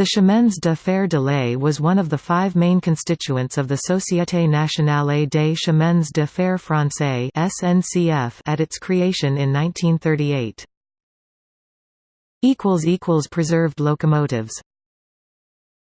The Chemins de Fer de Lait was one of the five main constituents of the Société Nationale des Chemins de Fer Français at its creation in 1938. Preserved locomotives